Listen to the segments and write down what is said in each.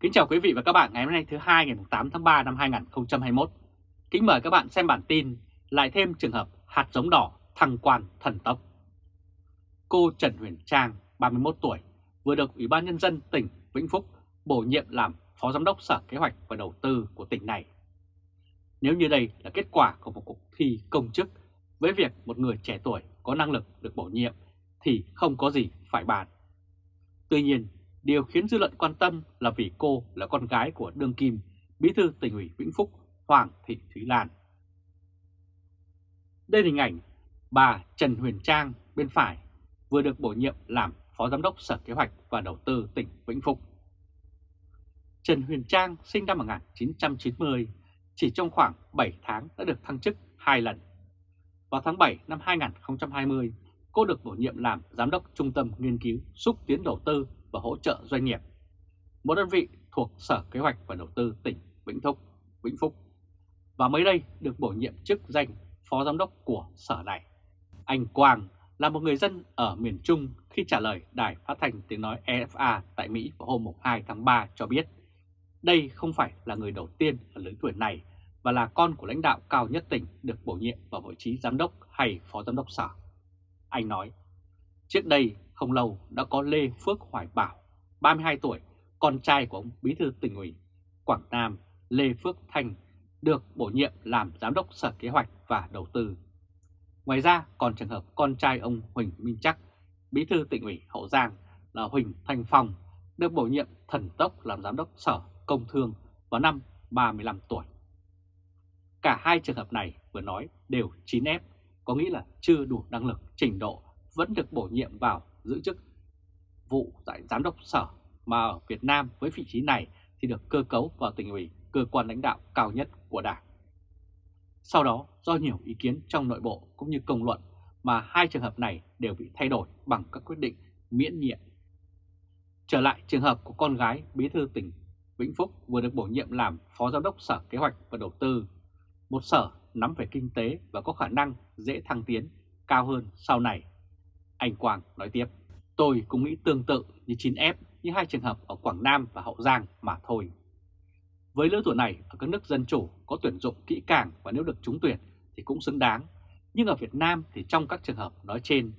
Kính chào quý vị và các bạn ngày hôm nay thứ hai ngày 8 tháng 3 năm 2021. Kính mời các bạn xem bản tin lại thêm trường hợp hạt giống đỏ thăng quan thần tốc. Cô Trần Huyền Trang, 31 tuổi, vừa được Ủy ban Nhân dân tỉnh Vĩnh Phúc bổ nhiệm làm Phó Giám đốc Sở Kế hoạch và Đầu tư của tỉnh này. Nếu như đây là kết quả của một cuộc thi công chức với việc một người trẻ tuổi có năng lực được bổ nhiệm thì không có gì phải bàn. Tuy nhiên, điều khiến dư luận quan tâm là vì cô là con gái của Đương Kim, Bí thư tỉnh ủy Vĩnh Phúc Hoàng Thị Thúy Lan. Đây là hình ảnh bà Trần Huyền Trang bên phải vừa được bổ nhiệm làm Phó Giám đốc Sở Kế hoạch và Đầu tư tỉnh Vĩnh Phúc. Trần Huyền Trang sinh năm 1990, chỉ trong khoảng 7 tháng đã được thăng chức 2 lần. Vào tháng 7 năm 2020, cô được bổ nhiệm làm Giám đốc Trung tâm Nghiên cứu Xúc tiến Đầu tư và Hỗ trợ Doanh nghiệp, một đơn vị thuộc Sở Kế hoạch và Đầu tư tỉnh Vĩnh Phúc, Vĩnh Phúc, và mới đây được bổ nhiệm chức danh Phó Giám đốc của Sở này. Anh Quang là một người dân ở miền Trung khi trả lời đài phát thanh tiếng nói EFA tại Mỹ vào hôm 2 tháng 3 cho biết đây không phải là người đầu tiên ở lứa tuổi này và là con của lãnh đạo cao nhất tỉnh được bổ nhiệm vào vị trí giám đốc hay phó giám đốc sở. Anh nói, trước đây không lâu đã có Lê Phước Hoài Bảo, 32 tuổi, con trai của ông Bí thư tỉnh ủy Quảng Nam Lê Phước Thành, được bổ nhiệm làm giám đốc Sở Kế hoạch và Đầu tư. Ngoài ra còn trường hợp con trai ông Huỳnh Minh Chắc, Bí thư tỉnh ủy Hậu Giang là Huỳnh Thanh Phong được bổ nhiệm thần tốc làm giám đốc Sở Công Thương vào năm 35 tuổi. Cả hai trường hợp này vừa nói đều 9F, có nghĩa là chưa đủ năng lực, trình độ, vẫn được bổ nhiệm vào giữ chức vụ tại giám đốc sở mà ở Việt Nam với vị trí này thì được cơ cấu vào tỉnh ủy, cơ quan lãnh đạo cao nhất của Đảng. Sau đó, do nhiều ý kiến trong nội bộ cũng như công luận mà hai trường hợp này đều bị thay đổi bằng các quyết định miễn nhiệm. Trở lại trường hợp của con gái bí thư tỉnh Vĩnh Phúc vừa được bổ nhiệm làm Phó Giám đốc Sở Kế hoạch và Đầu tư, một sở nắm về kinh tế và có khả năng dễ thăng tiến cao hơn sau này. Anh Quang nói tiếp, tôi cũng nghĩ tương tự như 9F như hai trường hợp ở Quảng Nam và Hậu Giang mà thôi. Với lứa tuổi này ở các nước dân chủ có tuyển dụng kỹ càng và nếu được trúng tuyển thì cũng xứng đáng. Nhưng ở Việt Nam thì trong các trường hợp nói trên,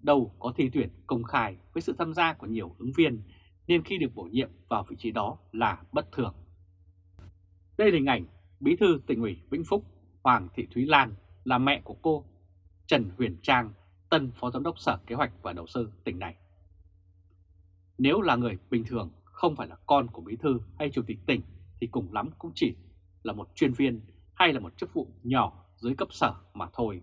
đâu có thi tuyển công khai với sự tham gia của nhiều ứng viên nên khi được bổ nhiệm vào vị trí đó là bất thường. Đây là hình ảnh Bí thư tỉnh ủy Vĩnh Phúc Hoàng Thị Thúy Lan là mẹ của cô Trần Huyền Trang, tân Phó Giám đốc Sở Kế hoạch và Đầu tư tỉnh này. Nếu là người bình thường, không phải là con của Bí thư hay Chủ tịch tỉnh thì cùng lắm cũng chỉ là một chuyên viên hay là một chức vụ nhỏ dưới cấp sở mà thôi.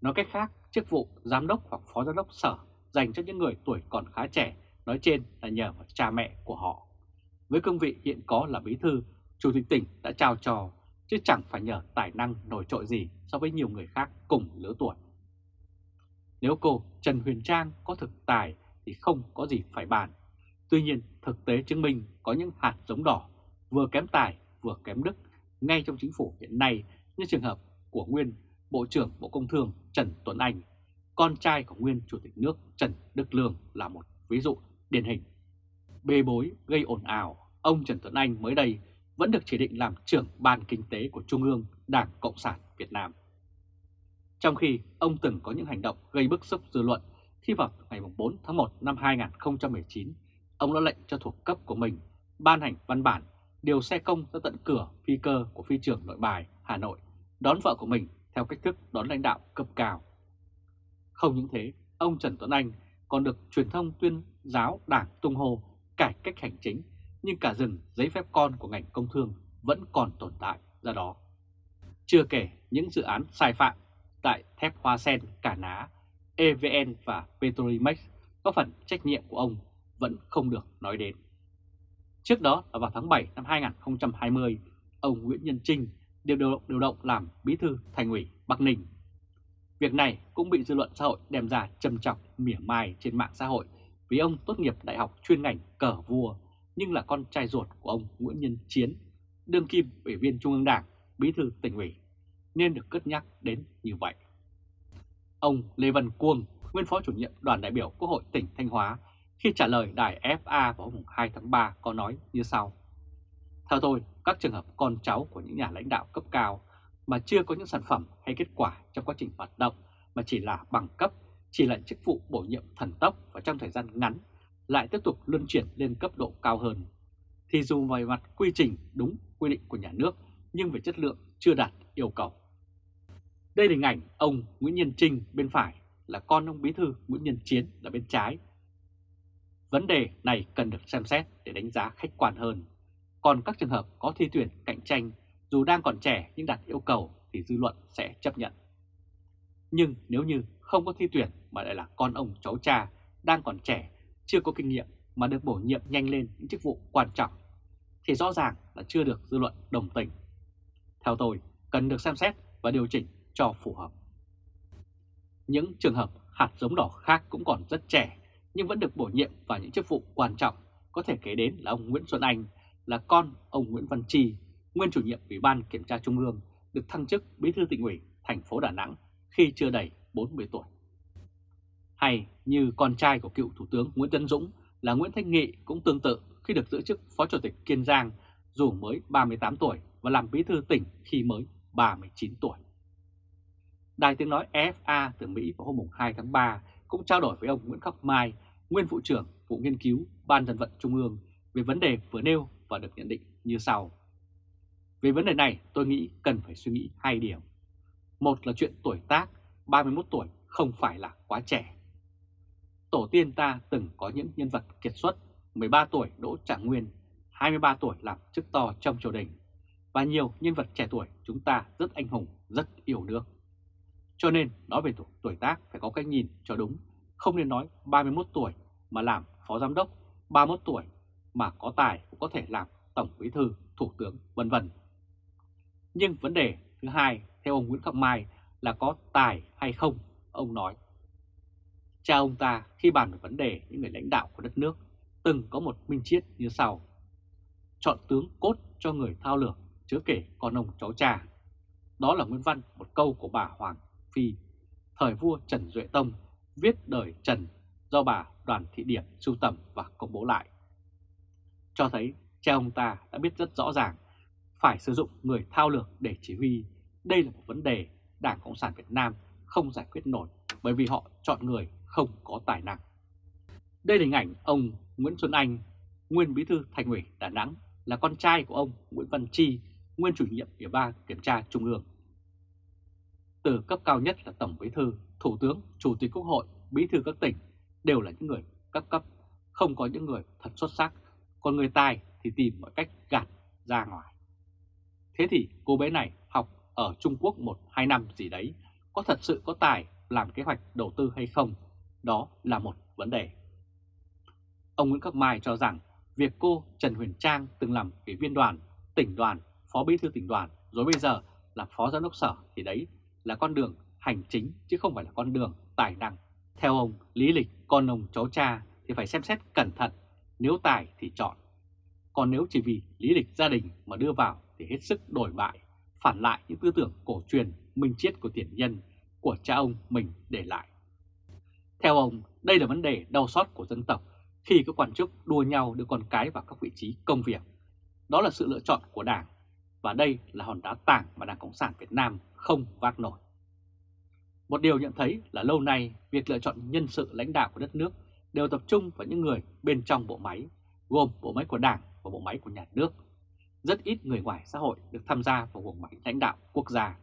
Nói cách khác, chức vụ giám đốc hoặc phó giám đốc sở dành cho những người tuổi còn khá trẻ, nói trên là nhờ vào cha mẹ của họ. Với cương vị hiện có là bí thư, chủ tịch tỉnh đã trao cho, chứ chẳng phải nhờ tài năng nổi trội gì so với nhiều người khác cùng lứa tuổi. Nếu cô Trần Huyền Trang có thực tài thì không có gì phải bàn. Tuy nhiên, thực tế chứng minh có những hạt giống đỏ vừa kém tài vừa kém đức ngay trong chính phủ hiện nay như trường hợp của nguyên Bộ trưởng Bộ Công Thương Trần Tuấn Anh, con trai của nguyên Chủ tịch nước Trần Đức Lương là một ví dụ điển hình. Bê bối gây ồn ào, ông Trần Tuấn Anh mới đây vẫn được chỉ định làm trưởng ban kinh tế của Trung ương Đảng Cộng sản Việt Nam. Trong khi ông từng có những hành động gây bức xúc dư luận khi vào ngày 4 tháng 1 năm 2019, ông đã lệnh cho thuộc cấp của mình ban hành văn bản điều xe công ra tận cửa phi cơ của phi trường nội bài Hà Nội đón vợ của mình theo cách thức đón lãnh đạo cấp cao. Không những thế, ông Trần Tuấn Anh còn được truyền thông tuyên giáo đảng tung hô cải cách hành chính nhưng cả rừng giấy phép con của ngành công thương vẫn còn tồn tại ra đó. Chưa kể những dự án sai phạm tại thép hoa sen Cả Ná, EVN và Petrolimex có phần trách nhiệm của ông vẫn không được nói đến. Trước đó là vào tháng 7 năm 2020, ông Nguyễn Nhân Trinh điều động, điều động làm bí thư thành ủy Bắc Ninh. Việc này cũng bị dư luận xã hội đem ra trầm trọng mỉa mai trên mạng xã hội vì ông tốt nghiệp đại học chuyên ngành cờ vua nhưng là con trai ruột của ông Nguyễn Nhân Chiến, đương kim ủy viên Trung ương Đảng, bí thư tỉnh ủy, nên được cất nhắc đến như vậy. Ông Lê Văn Cuông, nguyên phó chủ nhiệm đoàn đại biểu Quốc hội tỉnh Thanh Hóa khi trả lời đài FA vào hôm 2 tháng 3 có nói như sau. Theo tôi, các trường hợp con cháu của những nhà lãnh đạo cấp cao mà chưa có những sản phẩm hay kết quả trong quá trình hoạt động mà chỉ là bằng cấp, chỉ là chức vụ bổ nhiệm thần tốc và trong thời gian ngắn lại tiếp tục luân chuyển lên cấp độ cao hơn, thì dù về mặt quy trình đúng quy định của nhà nước nhưng về chất lượng chưa đạt yêu cầu. Đây là hình ảnh ông Nguyễn Nhân Trinh bên phải là con ông Bí thư Nguyễn Nhân Chiến là bên trái. Vấn đề này cần được xem xét để đánh giá khách quan hơn. Còn các trường hợp có thi tuyển cạnh tranh dù đang còn trẻ nhưng đạt yêu cầu thì dư luận sẽ chấp nhận. Nhưng nếu như không có thi tuyển mà lại là con ông cháu cha đang còn trẻ, chưa có kinh nghiệm mà được bổ nhiệm nhanh lên những chức vụ quan trọng, thì rõ ràng là chưa được dư luận đồng tình. Theo tôi, cần được xem xét và điều chỉnh cho phù hợp. Những trường hợp hạt giống đỏ khác cũng còn rất trẻ nhưng vẫn được bổ nhiệm vào những chức vụ quan trọng, có thể kể đến là ông Nguyễn Xuân Anh, là con ông Nguyễn Văn Chi, nguyên chủ nhiệm Ủy ban Kiểm tra Trung ương, được thăng chức bí thư tỉnh ủy thành phố Đà Nẵng khi chưa đầy 40 tuổi. Hay như con trai của cựu Thủ tướng Nguyễn Tấn Dũng là Nguyễn Thanh Nghị cũng tương tự khi được giữ chức Phó Chủ tịch Kiên Giang dù mới 38 tuổi và làm bí thư tỉnh khi mới 39 tuổi. Đài tiếng nói EFA từ Mỹ vào hôm 2 tháng 3 cũng trao đổi với ông Nguyễn Khắc Mai, nguyên vụ trưởng vụ nghiên cứu Ban dân vận Trung ương về vấn đề vừa nêu và được nhận định như sau. Về vấn đề này tôi nghĩ cần phải suy nghĩ hai điểm. Một là chuyện tuổi tác, 31 tuổi không phải là quá trẻ. Tổ tiên ta từng có những nhân vật kiệt xuất, 13 tuổi Đỗ Trạng Nguyên, 23 tuổi làm chức to trong triều đình, và nhiều nhân vật trẻ tuổi chúng ta rất anh hùng, rất yêu nước. Cho nên nói về tuổi tuổi tác phải có cái nhìn cho đúng, không nên nói 31 tuổi mà làm phó giám đốc, 31 tuổi mà có tài cũng có thể làm tổng bí thư, thủ tướng vân vân. Nhưng vấn đề thứ hai theo ông Nguyễn Khắc Mai là có tài hay không, ông nói. Cha ông ta khi bàn về vấn đề những người lãnh đạo của đất nước từng có một minh triết như sau. Chọn tướng cốt cho người thao lược, chớ kể con ông cháu cha. Đó là nguyên văn một câu của bà Hoàng Phi, thời vua Trần Duệ Tông, viết đời Trần do bà Đoàn Thị Điệp sưu tầm và công bố lại. Cho thấy cha ông ta đã biết rất rõ ràng phải sử dụng người thao lược để chỉ huy. Đây là một vấn đề Đảng Cộng sản Việt Nam không giải quyết nổi bởi vì họ chọn người không có tài năng. Đây là hình ảnh ông Nguyễn Xuân Anh, nguyên bí thư thành ủy Đà Nẵng, là con trai của ông Nguyễn Văn Chi, nguyên chủ nhiệm Ủy ban Kiểm tra Trung ương. Từ cấp cao nhất là Tổng Bí thư, Thủ tướng, Chủ tịch Quốc hội, Bí thư các tỉnh đều là những người cấp cấp, không có những người thật xuất sắc, còn người tài thì tìm mọi cách gạt ra ngoài. Thế thì cô bé này học ở Trung Quốc 1-2 năm gì đấy, có thật sự có tài làm kế hoạch đầu tư hay không? Đó là một vấn đề. Ông Nguyễn Khắc Mai cho rằng việc cô Trần Huyền Trang từng làm ủy viên đoàn, tỉnh đoàn, phó bí thư tỉnh đoàn, rồi bây giờ là phó giám đốc sở thì đấy là con đường hành chính chứ không phải là con đường tài năng. Theo ông, lý lịch con ông cháu cha thì phải xem xét cẩn thận, nếu tài thì chọn. Còn nếu chỉ vì lý lịch gia đình mà đưa vào thì hết sức đổi bại, phản lại những tư tưởng cổ truyền minh triết của tiền nhân của cha ông mình để lại. Theo ông, đây là vấn đề đau xót của dân tộc khi các quan chức đua nhau đưa con cái vào các vị trí công việc. Đó là sự lựa chọn của Đảng, và đây là hòn đá tảng mà Đảng Cộng sản Việt Nam không vác nổi. Một điều nhận thấy là lâu nay việc lựa chọn nhân sự lãnh đạo của đất nước đều tập trung vào những người bên trong bộ máy, gồm bộ máy của Đảng và bộ máy của nhà nước. Rất ít người ngoài xã hội được tham gia vào bộ máy lãnh đạo quốc gia.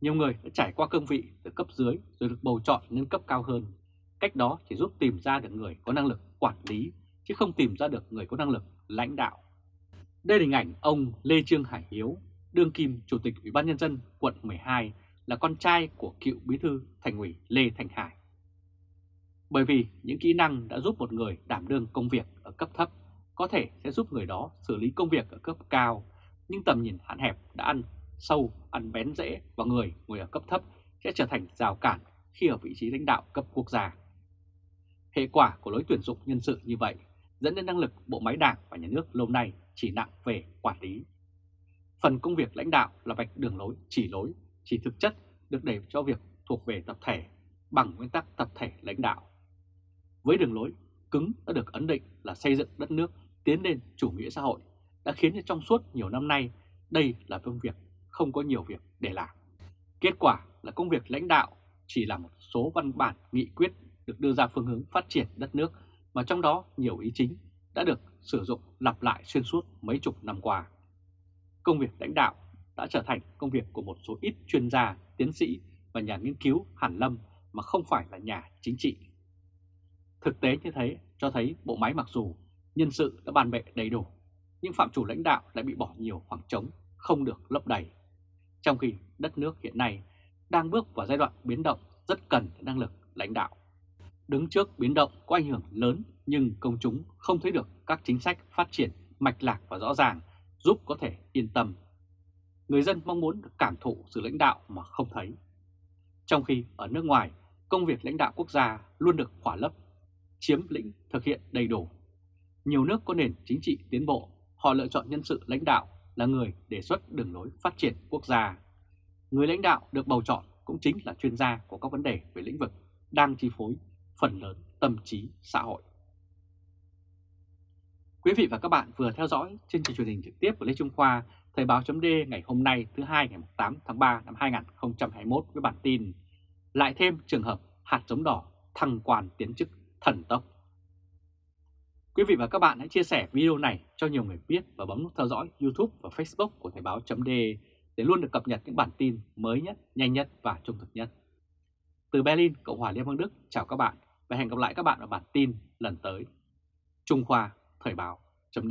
Nhiều người đã trải qua cương vị từ cấp dưới rồi được bầu chọn lên cấp cao hơn. Cách đó chỉ giúp tìm ra được người có năng lực quản lý, chứ không tìm ra được người có năng lực lãnh đạo. Đây là hình ảnh ông Lê Trương Hải Hiếu, đương kim Chủ tịch Ủy ban Nhân dân quận 12 là con trai của cựu bí thư thành ủy Lê Thành Hải. Bởi vì những kỹ năng đã giúp một người đảm đương công việc ở cấp thấp có thể sẽ giúp người đó xử lý công việc ở cấp cao, nhưng tầm nhìn hạn hẹp đã ăn sâu, ăn bén dễ và người ngồi ở cấp thấp sẽ trở thành rào cản khi ở vị trí lãnh đạo cấp quốc gia. Hệ quả của lối tuyển dụng nhân sự như vậy dẫn đến năng lực bộ máy đảng và nhà nước lâu nay chỉ nặng về quản lý. Phần công việc lãnh đạo là vạch đường lối, chỉ lối, chỉ thực chất được để cho việc thuộc về tập thể bằng nguyên tắc tập thể lãnh đạo. Với đường lối cứng đã được ấn định là xây dựng đất nước tiến lên chủ nghĩa xã hội, đã khiến cho trong suốt nhiều năm nay đây là công việc không có nhiều việc để làm. Kết quả là công việc lãnh đạo chỉ là một số văn bản nghị quyết được đưa ra phương hướng phát triển đất nước mà trong đó nhiều ý chính đã được sử dụng lặp lại xuyên suốt mấy chục năm qua. Công việc lãnh đạo đã trở thành công việc của một số ít chuyên gia, tiến sĩ và nhà nghiên cứu hàn lâm mà không phải là nhà chính trị. Thực tế như thế cho thấy bộ máy mặc dù nhân sự đã bàn bệ đầy đủ, nhưng phạm chủ lãnh đạo lại bị bỏ nhiều khoảng trống, không được lấp đầy. Trong khi đất nước hiện nay đang bước vào giai đoạn biến động rất cần năng lực lãnh đạo. Đứng trước biến động có ảnh hưởng lớn nhưng công chúng không thấy được các chính sách phát triển mạch lạc và rõ ràng giúp có thể yên tâm. Người dân mong muốn được cảm thụ sự lãnh đạo mà không thấy. Trong khi ở nước ngoài, công việc lãnh đạo quốc gia luôn được khỏa lấp, chiếm lĩnh thực hiện đầy đủ. Nhiều nước có nền chính trị tiến bộ, họ lựa chọn nhân sự lãnh đạo là người đề xuất đường lối phát triển quốc gia. Người lãnh đạo được bầu chọn cũng chính là chuyên gia của các vấn đề về lĩnh vực đang chi phối phần lớn tâm trí xã hội. Quý vị và các bạn vừa theo dõi chương trình truyền hình trực tiếp của Lê Trung Khoa, Thời báo chấm ngày hôm nay thứ hai ngày 8 tháng 3 năm 2021 với bản tin Lại thêm trường hợp hạt giống đỏ thăng quan tiến chức thần tốc. Quý vị và các bạn hãy chia sẻ video này cho nhiều người biết và bấm nút theo dõi YouTube và Facebook của Thời báo chấm để luôn được cập nhật những bản tin mới nhất, nhanh nhất và trung thực nhất. Từ Berlin, Cộng hòa Liên bang Đức, chào các bạn và hẹn gặp lại các bạn ở bản tin lần tới. Trung Khoa Thời báo chấm